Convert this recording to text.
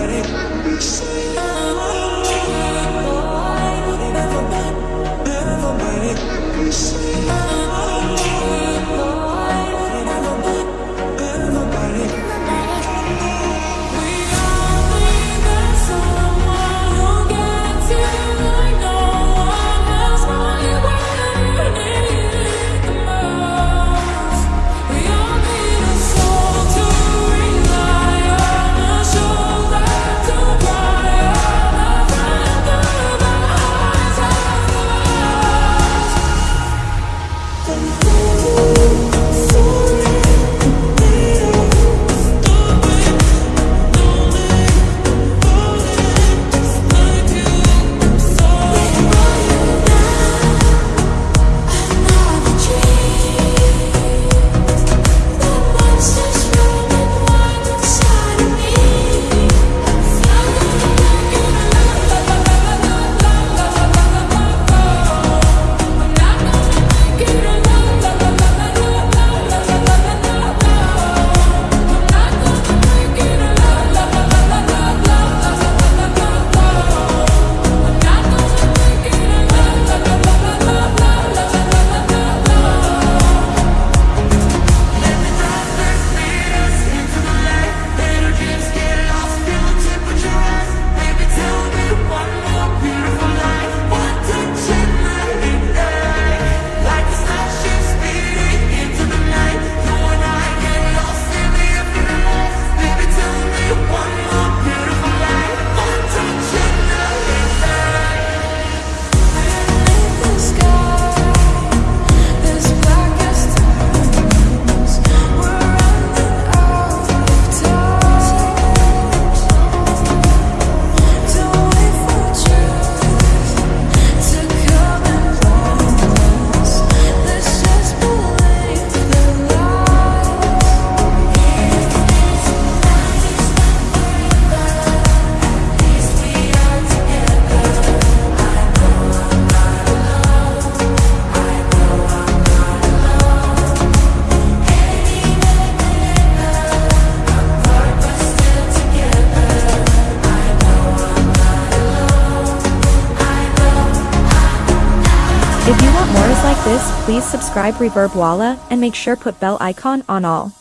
Never mind, never mind, never mind. something this, please subscribe Reverb Walla and make sure put bell icon on all.